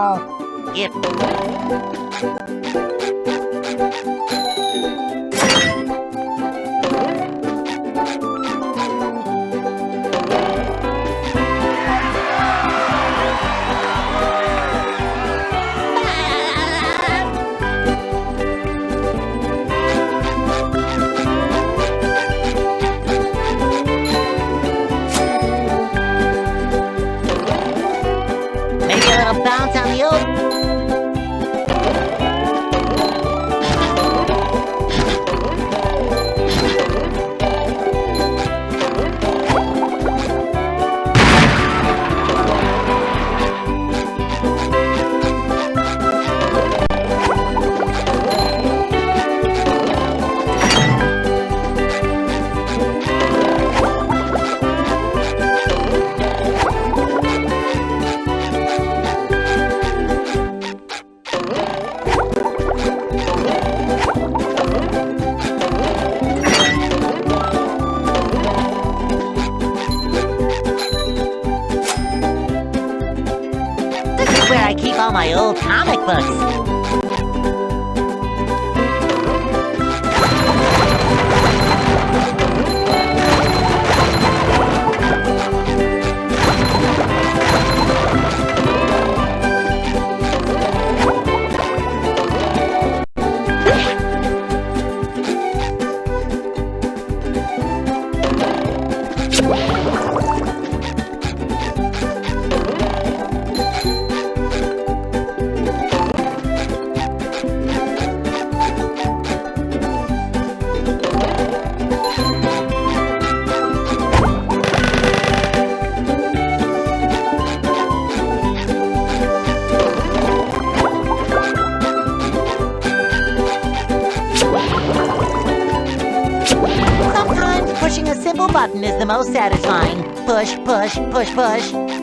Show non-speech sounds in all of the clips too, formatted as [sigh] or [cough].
Ờ. Yep. Where I keep all my old comic books. Most satisfying. Push, push, push, push.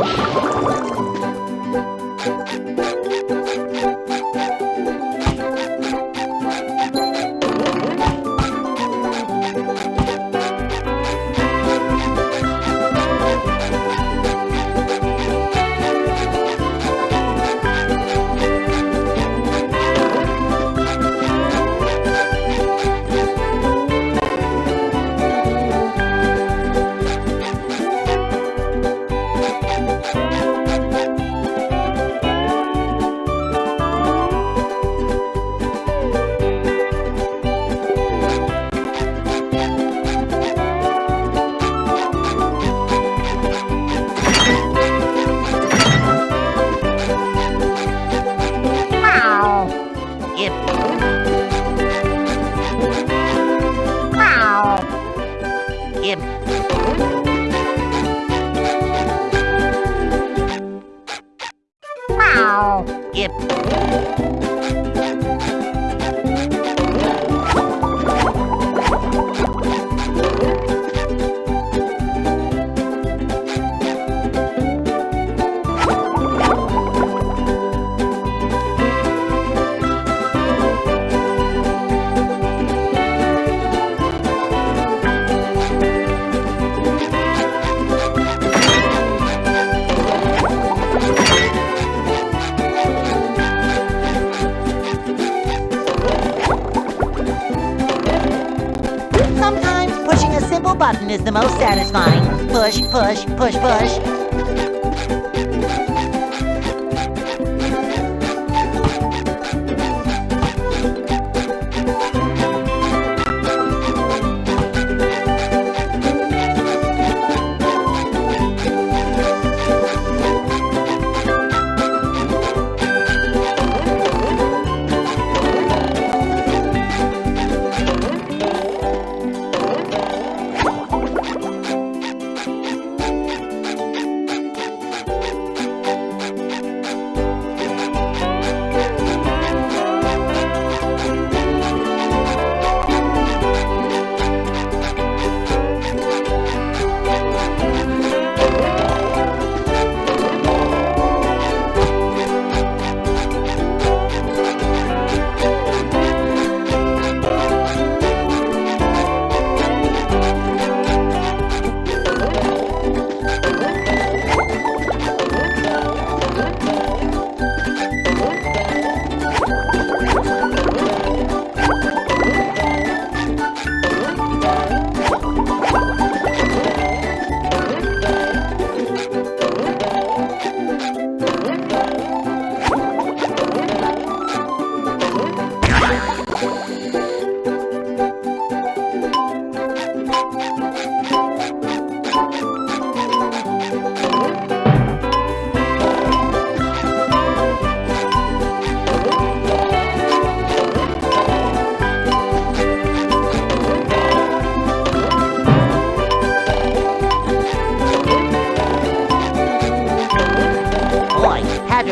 Woo! Satisfying. Push, push, push,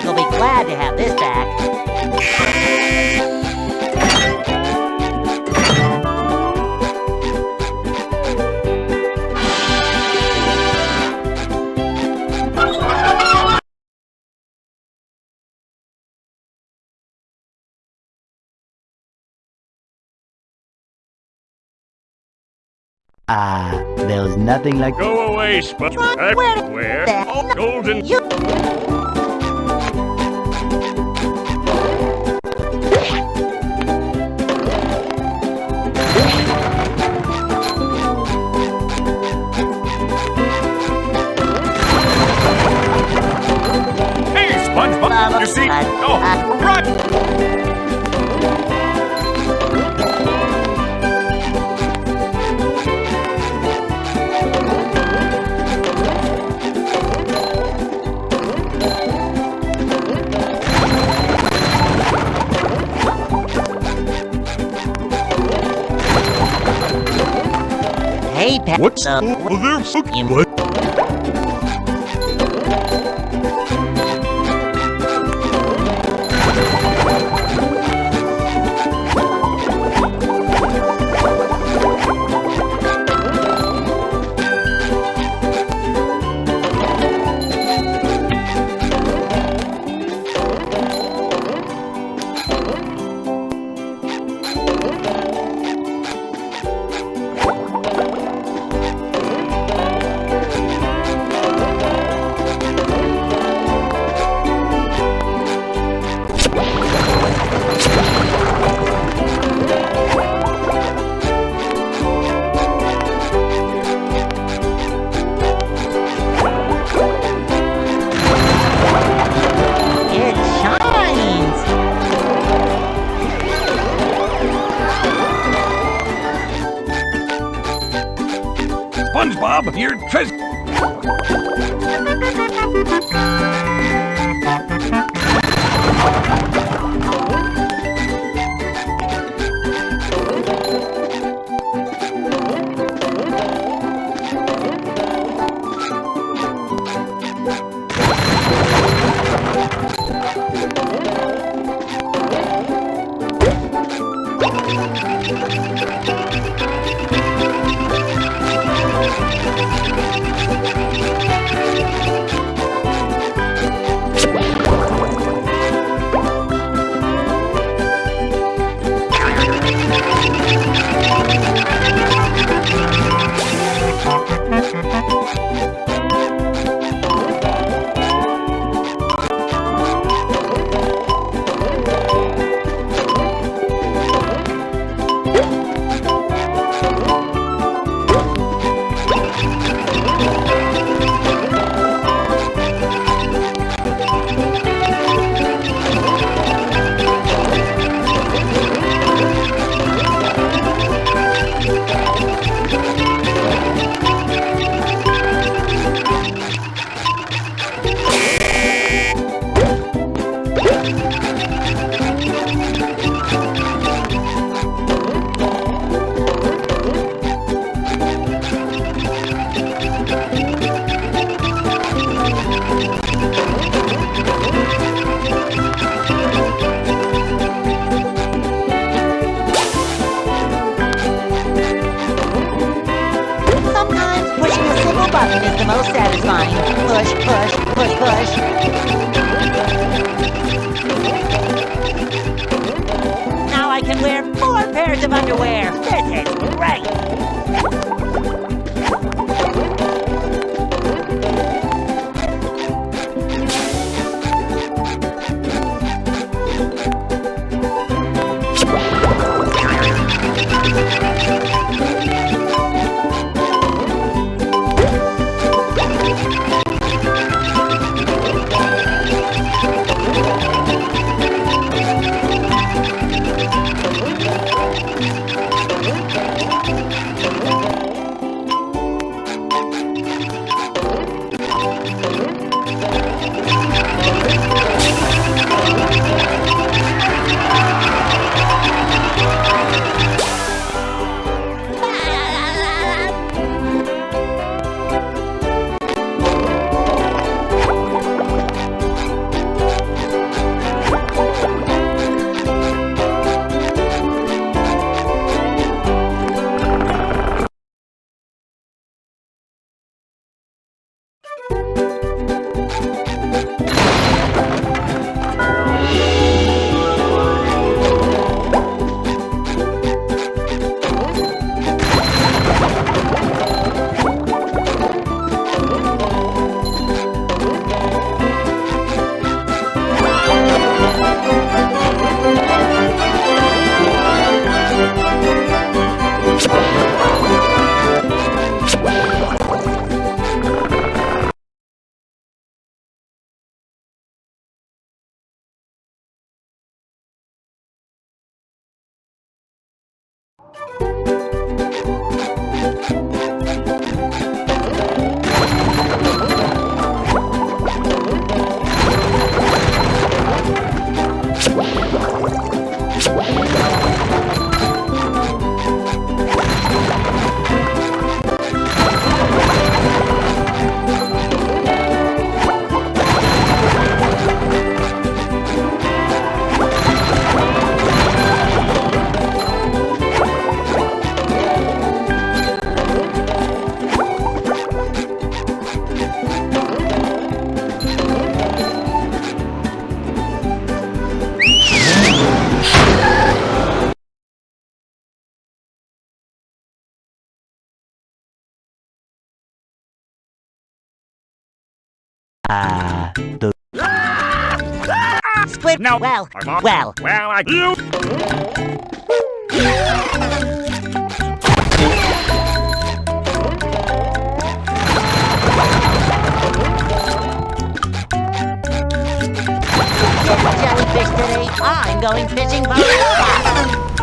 will be glad to have this back. Ah, uh, there's nothing like- Go away, Spud! Where? Where? Oh, golden- you Oh, right. Hey, Pat. What's uh, over there? you- What? Ah, the Squid. No. Well, well. Well, I. You. Jellyfish today. I'm going fishing for [laughs]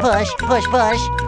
push, push, push.